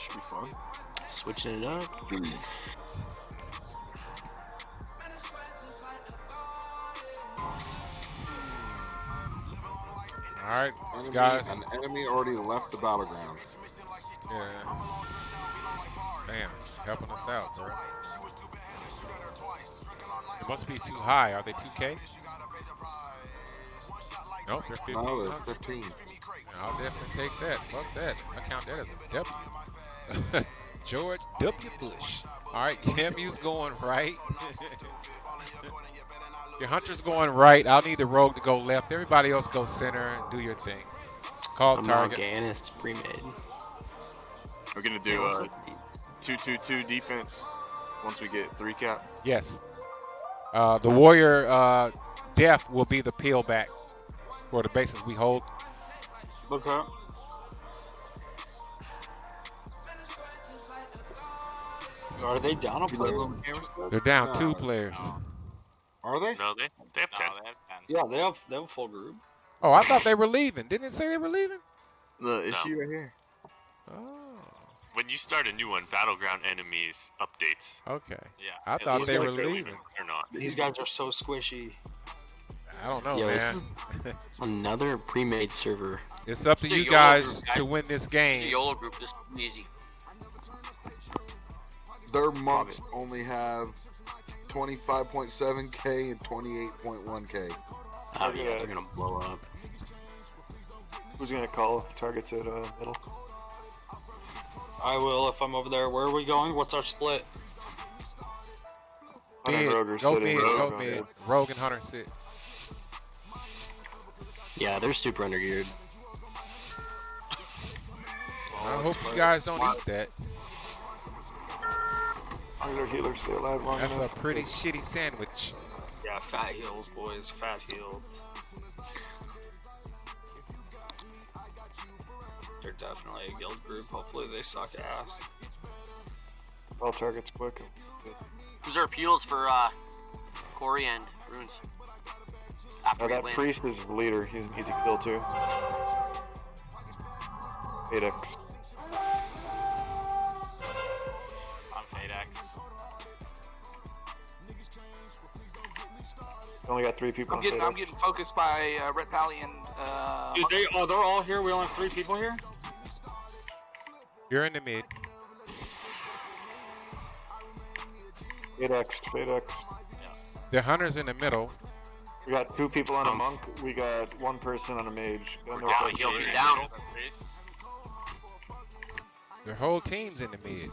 This should be fun. Switching it up. All right, Enemy, guys. An enemy already left the battleground. Yeah. Damn, helping us out, bro. It must be too high. Are they 2K? Nope, they're 15. No, they're 15. I'll definitely take that. Fuck that. I count that as a W. George W. Bush. All right, Camu's going right. your hunter's going right. I'll need the rogue to go left. Everybody else go center and do your thing. Call I'm target. Morganis pre-made. We're gonna do a two two two defense once we get three cap. Yes. Uh, the warrior uh, death will be the peel back for the bases we hold. Okay. Are they down a player? on camera still? They're down two No, players. Are they? No, they they have ten. They have 10. Yeah, they have they have a full group. Oh, I thought they were leaving. Didn't it say they were leaving? The issue right here. Oh, When you start a new one, battleground enemies updates. okay. Yeah. I it thought looks they like were they're leaving. not. These guys are so squishy. I don't know, Yo, man. another pre-made server. It's up to The you guys guys. to win this game. The. YOLO group is easy. Their monks only have 25.7k and 28.1k. Oh yeah, they're gonna blow up. Who's gonna call targets at uh, middle? I will if I'm over there. Where are we going? What's our split? Hunter Mid, and go sitting. mid, Rogue go on mid. mid. Rogue and Hunter sit. Yeah, they're super undergeared. I hope you guys don't eat that. Hunter healer stay alive long That's a enough. pretty shitty sandwich. Yeah, fat heels, boys. Fat heels. They're definitely a guild group. Hopefully they suck ass. All targets quick. Who's our appeals for uh, Quarry and Ruins? After Oh, that win. priest is the leader. He's, he's a kill too. 8x. Only got three people I'm getting, I'm getting focused by uh, Red Pally and uh, Dude, they oh they're all here. We only have three people here. You're in the mid. 8x. 8x. The Hunter's in the middle. We got two people on a Um, monk. We got one person on a mage. And We're they're down. He'll be down. Their whole team's in the mid.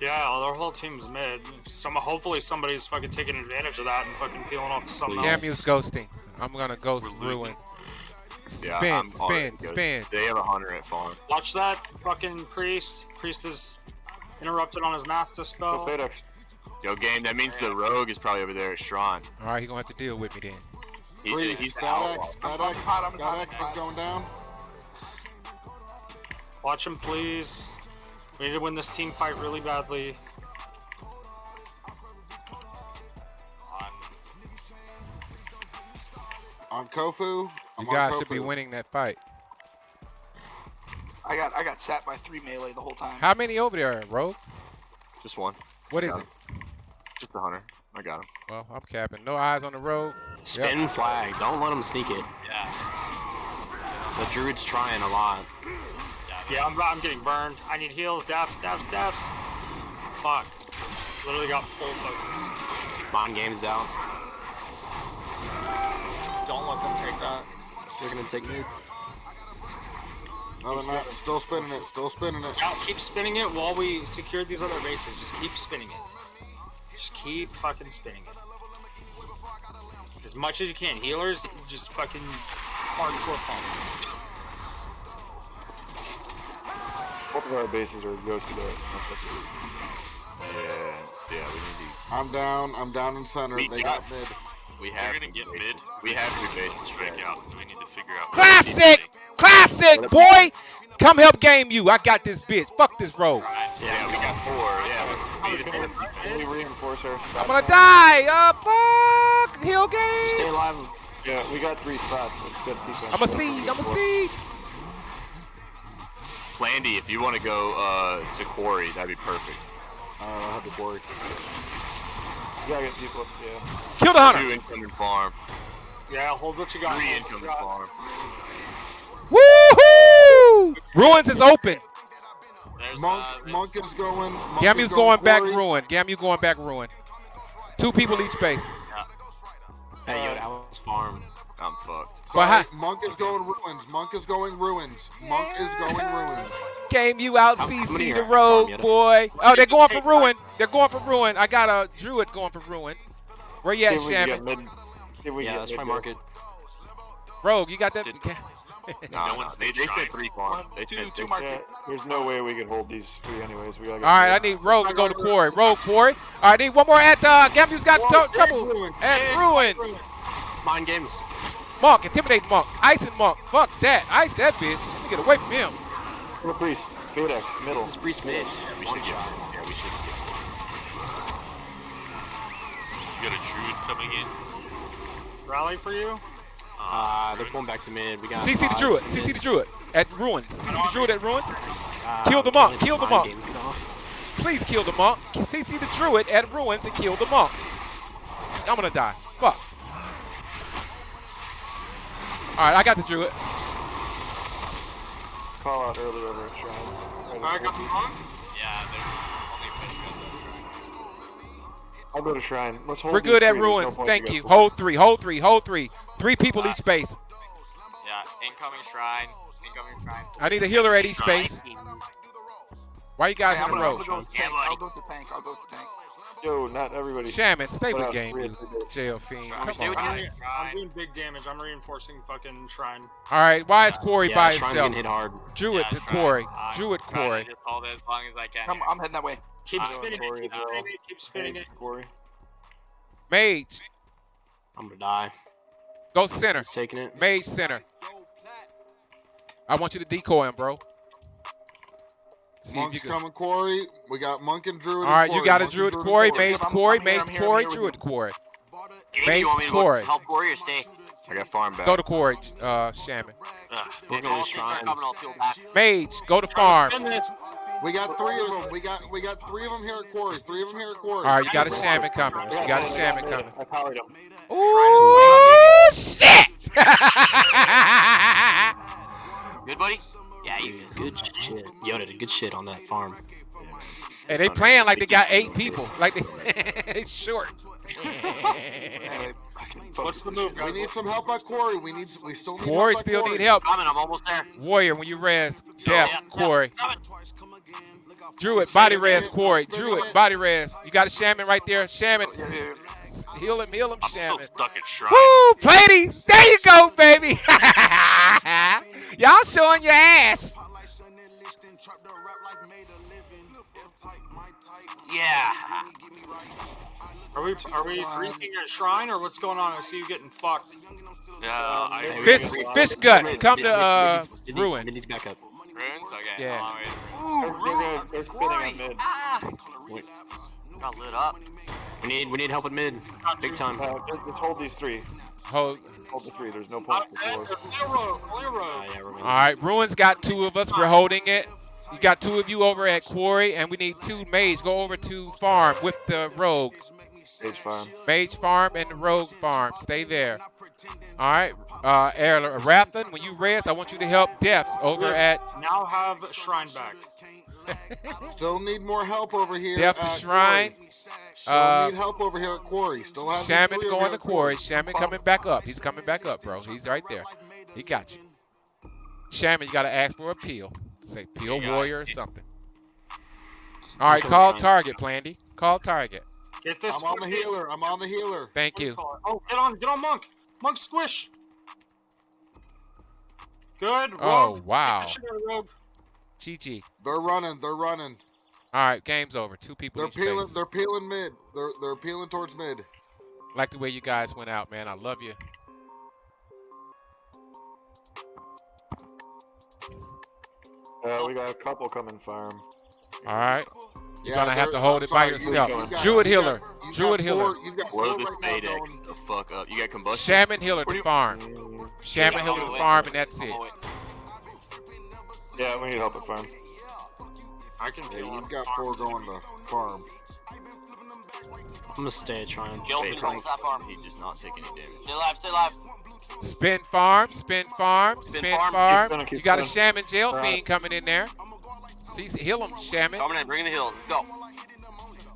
Yeah, well, their whole team's mid. Some hopefully somebody's fucking taking advantage of that and fucking peeling off to something else. Camu's ghosting. I'm gonna ghost ruin. Yeah, Spin, I'm spin, spin. They have a hunter at farm. Watch that fucking priest. Priest is interrupted on his master spell. Yo, game. That means the rogue is probably over there at Strahn. All right, he's gonna have to deal with me then. He, Freeze. he's the Fat outlaw. X, Fat I'm X, hot, I'm Fat hot, X I'm hot. is going down. Watch him, please. We need to win this team fight really badly. On Kofu. I'm You guys should be winning that fight. I got I got sat by three melee the whole time. How many over there, Rogue? Just one. What is Got it? Just the hunter. I got him. Well, I'm capping. No eyes on the road. Spin flag. Don't let him sneak it. yeah. The druid's trying a lot. Yeah, I'm, I'm getting burned. I need heals. Daps, daps, daps. Fuck. Literally got full focus. Bond game's down. Don't let them take that. They're gonna take mid. No, they're not. Still spinning it. Still spinning it. Yeah, keep spinning it while we secure these other bases. Just keep spinning it. Just keep fucking spinning it. As much as you can. Healers, just fucking hardcore pump. Both of our bases are ghosted out. Yeah. Yeah. We need I'm down. I'm down in center. We They got- got mid. To. We We're have. gonna get mid. We have to base Strike strike out. We need to figure out. Classic! Classic, boy! Come help game you. I got this bitch. Fuck this road. Yeah, we got four. Yeah. We need to Can reinforce our I'm gonna die. Uh, fuck. Hill Stay game. alive. Yeah, we got three spots. Let's get defense. I'm a seed. I'm a seed. Plandy, if you want to go uh, to Quarry, that'd be perfect. Uh, I'll have the board. You gotta get people up, yeah. Kill the hunter. Two incoming farm. Yeah, hold what you got. Three hold what you incoming got. farm. Woohoo! Ruins is open. There's, Monk, uh, there's- Monk is going. Monk Gamu's is going back Quarry. ruin. Gamu going back ruin. Two people each space. Hey, yo, that was farm. I'm fucked. But Sorry, hi- Monk is going ruins. Monk is going ruins. Monk is going ruins. Game you out I'm- I'm CC the hear road, farm, boy. Oh, they're going for ruin. They're going for ruin. I got a druid going for ruin. Where you at, See if we can get Shaman? mid. See if we Yeah, can let's try market. Rogue, you got that? Did- Nah, No one's they, mid they said three farm. One, They two, two two. market. Yeah, there's no way we can hold these three anyways. We gotta All right, I need Rogue to go to quarry. Rogue quarry. All right, I need one more at uh, Gamu's got Whoa, tr- trouble. ruin. At ruin. ruin. Mind games. Monk, intimidate Monk. Ice and Monk. Fuck that. Ice that bitch. Let me get away from him. Kill the priest. Phoenix, middle. It's priest mid. Yeah, we should get. Yeah, we should get. You got a druid coming in. Rally for you. Uh, they're pulling back to mid. We got. CC the druid. CC the druid. At ruins. CC the druid at ruins. Uh, Kill the monk, kill the monk. games, get off. Please kill the monk. CC the druid at ruins and kill the monk. I'm gonna die. Fuck. All right, I got the druid. Call out early over at Shrine. I got the monk. Yeah, they're only I'll go to Shrine. Let's hold We're good at three. There's no ruins. Thank you. go Hold three. Hold three. Hold three. Three people each space. Yeah, incoming shrine. Incoming shrine. I need a healer at each space. Why you guys Hey, in a gonna, row? gonna go with the Yeah, I'll go with the tank. I'll go with the tank. Yo, not everybody. Shaman, stay with game, three you jail fiend. Come on. I'm, you. doing- I'm doing big damage. I'm reinforcing fucking shrine. All right, why is Quarry Yeah, by Shrine's himself? getting hit hard. Druid Yeah, to shrine. Quarry. I'm Druid trying to Quarry. Just hold it as long as I can. I'm. I'm heading that way. Keep I'm spinning it. Keep Quarry spinning it. Keep spinning it. Quarry. Mage, I'm gonna die. go center. He's taking it. Mage center. I want you to decoy him, bro. See Monk's you can. coming Quarry. We got Monk and Druid. All right, you got a Monk Druid and Corey, Quarry. Mage I'm- Quarry, I'm here, Mage I'm here, Quarry, I'm Druid Quarry. Jamie, Base you want me to Quarry. go help Quarry or stay? I got farm back. Go to Quarry, uh, Shaman. Ugh, We're If gonna all three start shrine. coming, I'll peel back. Mage, go to farm. We got three of them. We got we got three of them here at Quarry. Three of them here at Quarry. All right, you got a Shaman coming. You got a Shaman coming. I powered him. Ooh, shit! Good, buddy? Yeah, you Dude, good shit. Yoda did good shit on that farm. and they playing like they got eight people. Like they it's short. What's the this move, shit. We need some help at Quarry. We need we still need Quarry help still Quarry. need help. coming. I'm almost there. Warrior, when you res, Yeah, death, yeah, Quarry. Coming. Druid, body Spin res, Quarry. spin Druid, it. body res. You got a shaman right there. Shaman. Yeah, yeah, yeah. Heal him, heal him, I'm still shaman. stuck at shrine. Woo, Plady. There you go, baby. Y'all showing your ass. Yeah. Are we are we reaching at shrine or what's going on? I see you getting fucked. Yeah, I Hey, we Fish, fish guts. Come to Mid- mid- uh, mid- mid- ruin. Mid needs backup. runes. Okay. Yeah. hold on, wait. They're, they're, gonna- they're spinning on mid. Ah. Wait. Got lit up. We need we need help with mid. Big time. Uh, just, just hold these three. Hold. Hold the three. There's no point for four. there's Clear road. Clear Uh, yeah, All right, Ruins got two of us. We're holding it. You got two of you over at Quarry, and we need two mage. Go over to farm with the rogue. Stage farm. Mage farm and the rogue farm. Stay there. All right, uh, Erla Rathan, when you res, I want you to help Deaths over at Now have shrine back. Still need more help over here. Death to at Shrine. Quarry. Still Uh, need help over here at Quarry. Still have these Shaman three going to Quarry. Shaman coming back up. He's coming back up, bro. He's right there. He got you. Shaman, you got to ask for a peel. Say peel You warrior or something. All right, call target, Plandy. Call target. Get this. I'm on the healer. I'm on the healer. Thank you. Oh, get on, get on, monk. Monk squish. Good. Rogue. Oh, Get wow. GG. They're running. They're running. All right, game's over. Two people They're peeling. space. They're peeling mid. They're they're peeling towards mid. Like the way you guys went out, man. I love you. Uh, we got a couple coming farm. All right. You're Yeah, gonna have they're- to hold it by yourself. you've got- Druid you've healer. got- you've Druid got healer. four- You've got Blow four this right Maydex the fuck up. You got combustion. Shaman healer What to farm. Shaman Yeah, healer to farm, and that's I'm it. Away. Yeah, we need help at farm. I can Yeah, you've got four going to farm. I'm gonna stay trying. Gil Wait, controls that farm. He does not take any damage. Stay alive, stay alive. Spin farm, spin farm, Spin spin farm. farm. Keep spinning, keep You got a spinning. shaman jail Alright. fiend coming in there. See, heal him, shaman. Coming in, bringing the heal. Let's go.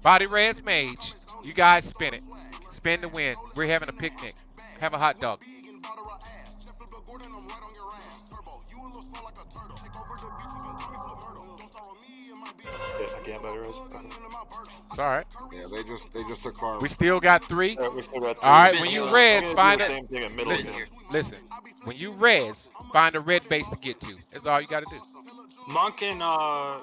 Body res mage. You guys spin it. Spin to win. We're having a picnic. Have a hot dog. Yeah, better res. Okay. It's all right. Yeah, they just they just took farm. We still got three. Alright, we still got All right, when you I'm res, find the it. Same thing at middle Listen, again. listen. When you res, find a red base to get to. That's all you got to do. Monk and uh,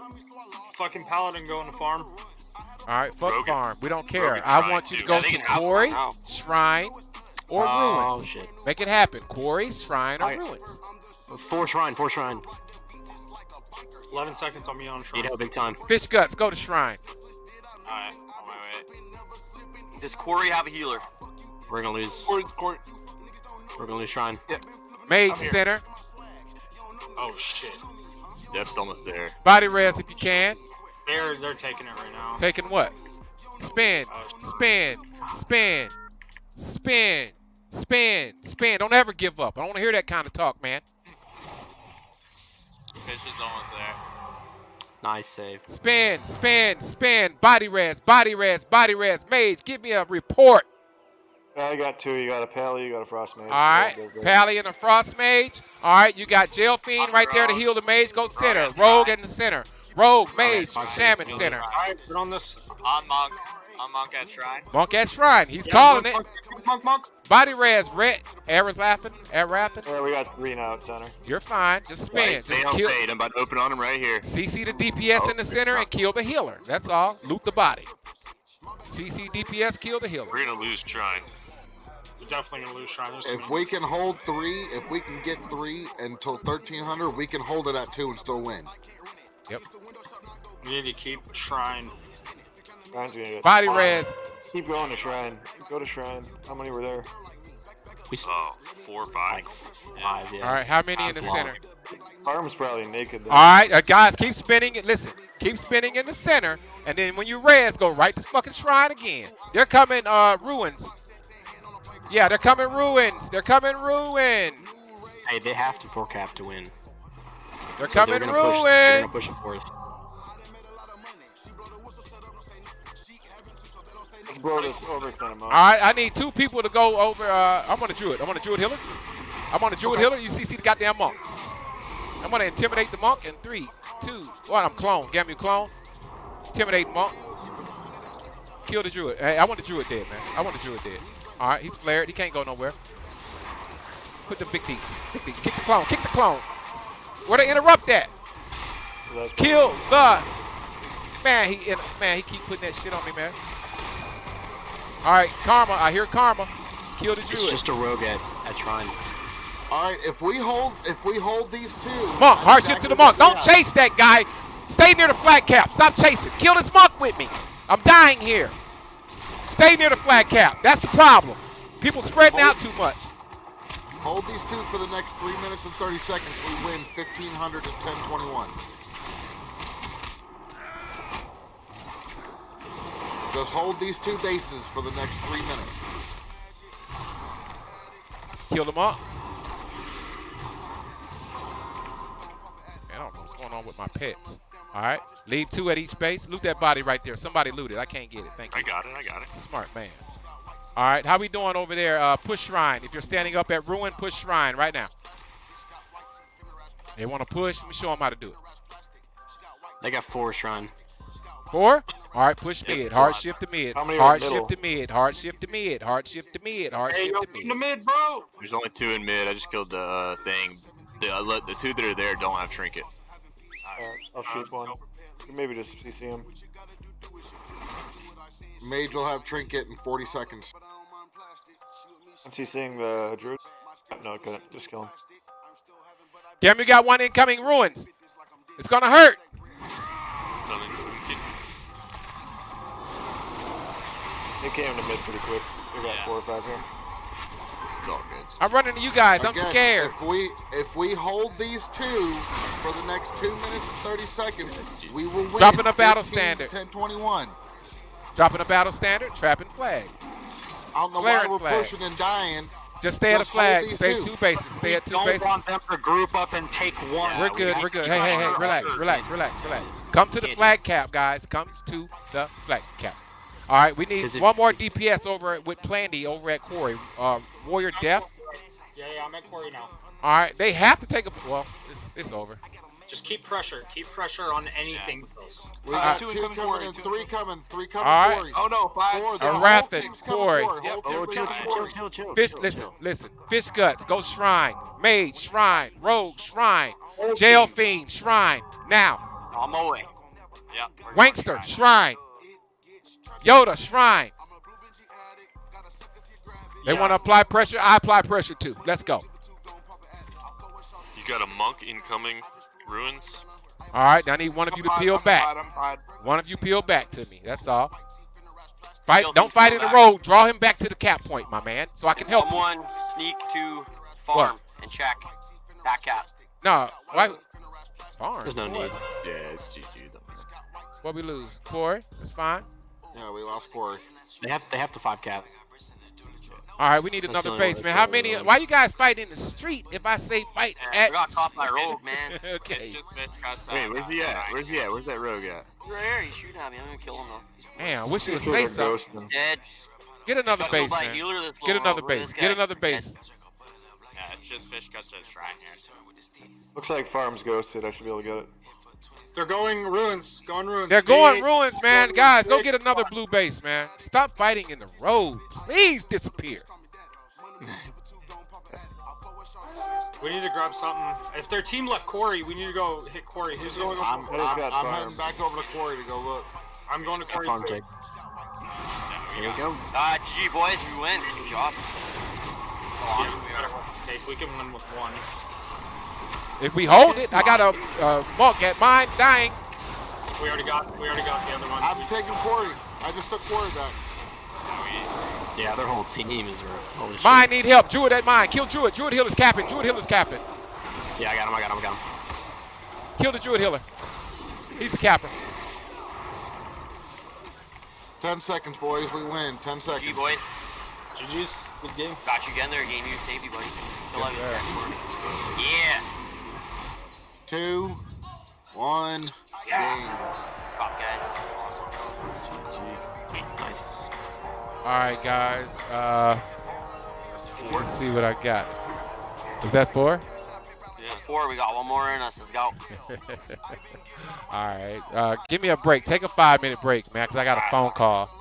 fucking paladin going to farm. All right, fuck Rogan- farm. We don't care. Rogan I tried want you to to. go to can quarry, shrine, or Oh ruins. shit. Make it happen. Quarry, shrine, or Alright. ruins. Four shrine, four shrine. 11 seconds on me on Need shrine. help big time. Fish guts, go to shrine. Alright, on my way. Does Quarry have a healer? We're gonna lose. Quarry, Quarry. We're gonna lose shrine. Mage I'm center. Oh shit. Death's almost there. Body res if you can. They're they're taking it right now. Taking what? Spin, Oh, spin, spin, spin, spin, spin. Don't ever give up. I don't want to hear that kind of talk, man. Fish is almost there. Nice save. Spin, spin, spin. Body res, body res, body res. Mage, give me a report. Yeah, I got two. You got a pally, you got a frost mage. All right, Pally and a Frost Mage. All right, you got Jail Fiend right there to heal the Mage. Go center. Rogue in the center. Rogue, Mage, Shaman center. Alright, put on this. On monk. On monk at shrine. Monk at Shrine. He's Yeah, calling monk, it. Monk, monk, monk. Body res, red. Aaron's laughing. Erathing. Yeah, we got three now at center. You're fine. Just spin. Stay Just kill. fade. I'm about to open on him right here. CC the DPS in the oh, center and kill the healer. That's all. Loot the body. CC DPS, kill the healer. We're gonna lose shrine. We're definitely gonna lose shrine. There's If we can hold three, if we can get three until 1300, we can hold it at two and still win. Yep. we need to keep shrine. Shrine's gonna get. Body res. Keep going to shrine. Go to shrine. How many were there? We s- Oh, four or five. five, yeah. All right, how many in the long. center? Farm's probably naked. Then. All right, uh, guys, keep spinning it. Listen, keep spinning in the center, and then when you res, go right to fucking shrine again. They're coming, uh, ruins. Yeah, they're coming ruins. They're coming ruins. Hey, they have to four cap to win. They're So coming they're gonna push, they're gonna push it for us. Blow this him All right, I need two people to go over. Uh, I'm on a druid. I'm on a druid healer. I'm on a druid healer. You see, see the goddamn monk. I'm gonna intimidate the monk in three, two, one. I'm clone. Get me clone. Intimidate monk. Kill the druid. Hey, I want the druid dead, man. I want the druid dead. All right, he's flared. He can't go nowhere. Put the big D's. Big. Kick the clone. Kick the clone. Where they interrupt that? Kill the man. He man. He keep putting that shit on me, man. All right, karma. I hear karma. Kill the It's just a rogue at, at shrine. All right, if we hold, if we hold these two, Monk, that's hardship to the monk. Don't chase that guy. Stay near the flat cap. Stop chasing. Kill this monk with me. I'm dying here. Stay near the flat cap. That's the problem. People spreading out too much. Hold these two for the next three minutes and 30 seconds. We win 1500 to 1021. Just hold these two bases for the next three minutes. Kill them monk. Man, I don't know what's going on with my pets. All right. Leave two at each base. Loot that body right there. Somebody loot it. I can't get it. Thank you. I got it. I got it. Smart man. All right. How we doing over there? Uh, push shrine. If you're standing up at ruin, push shrine right now. They want to push. Let me show them how to do it. They got four shrine. Four. All right, push mid. Hard five. shift to mid. How many are Hard shift to mid. Hard shift to mid. Hard shift to mid. Hard Hey, shift yo, to in the mid. mid, bro. There's only two in mid. I just killed the uh, thing. The, uh, let- the two that are there don't have trinket. Alright, I'll shoot one. Maybe just CC him. Mage will have trinket in 40 seconds. I'm CCing the druid. No, I couldn't. Just kill him. Damn, we got one incoming ruins. It's gonna hurt. So then we can- He came to mid pretty quick. We got Yeah. four or five here. It's all good. I'm running to you guys. I'm Again, scared. If we if we hold these two for the next two minutes and 30 seconds, we will win. Dropping a battle standard. 10 21. Dropping a battle standard, trapping flag. I don't know Flaring why we're flag. pushing and dying. Just stay at a Just hold flag. Stay two. two bases. Stay at two don't bases. want them to group up and take one. We're good. gotta We're good. Hey, hey, hey, our relax, relax, relax, relax. Come to the flag cap, guys. Come to the flag cap. All right, we need Because one more DPS over with Plandy over at Quarry. Uh, Warrior Death. Yeah, yeah, I'm at Quarry now. All right, they have to take a. Well, it's, it's over. Just keep pressure. Keep pressure on anything else. We got two two, incoming coming Quarry, two three coming, three coming. All right. Quarry. Oh no, five. Four, six. the whole Arathan, team's coming Quarry. Quarry. Yep. Oh, chill, chill, chill, chill, Fish, chill, listen, chill. listen. Fish guts, go shrine. Mage, shrine. Rogue, shrine. Jail fiend, shrine. Now, On my way. Yeah. Wankster, shrine. Yoda, shrine. They want to apply pressure. I apply pressure too. Let's go. You got a monk incoming ruins. All right, I need one of you to peel back. I'm fine, I'm fine. One of you peel back to me. That's all. Fight. Don't fight in the road. Draw him back to the cap point, my man, so I can help you. Someone sneak to farm and check that cap. No, why? Farm. There's no need. Yeah, it's GG. though. What we lose? Quarry. That's fine. Yeah, we lost Quarry. They have they have to five cap. All right, we need another base, that's man. How many? Why you guys fight in the street? If I say fight Yeah, at. we got caught by rogue, man. okay. It's just fish cuts Wait, where's he at? Where's he at? Where's that rogue at? He's right here. He's shooting at me. I'm gonna kill him though. Man, I wish you would say are something. Dead. Get another base, man. Get another over base. Get another base. Yeah, it's just fish cuts to the shrine here. Looks like farm's ghosted. I should be able to get it. They're going ruins. Going ruins. They're going Big- ruins, man. going Guys, go get another blue base, man. Stop fighting in the road. Please disappear. We need to grab something. If their team left Quarry, we need to go hit Quarry. Who's going? I'm, I I'm, got I'm heading back over to Quarry to go look. I'm going to Quarry. Farm too. take. There we go. Ah, GG boys, we win. Good job. Yeah, we gotta. We can win with one. If we hold it, I got a uh, monk at mine dying. We already got. We already got the other one. I'm taking Quarry. I just took Quarry back. Yeah, their whole team is right. Holy shit. Mine need help. Druid at mine. Kill Druid. Druid Hill is capping. Druid Hill is capping. Yeah, I got him. I got him. I got him. Kill the Druid Healer. He's the capper. Ten seconds, boys. We win. Ten GG seconds. boys. GG's. Good game. Got you again there. Game you safety, buddy. Kill Yes, everything. sir. Yeah. Two, one, game. Cop guys. Nice. All right, guys. Uh, let's see what I got. Is that four? That's four. We got one more in us. Let's go. All right. Uh, give me a break. Take a five minute break, man, because I got a phone call.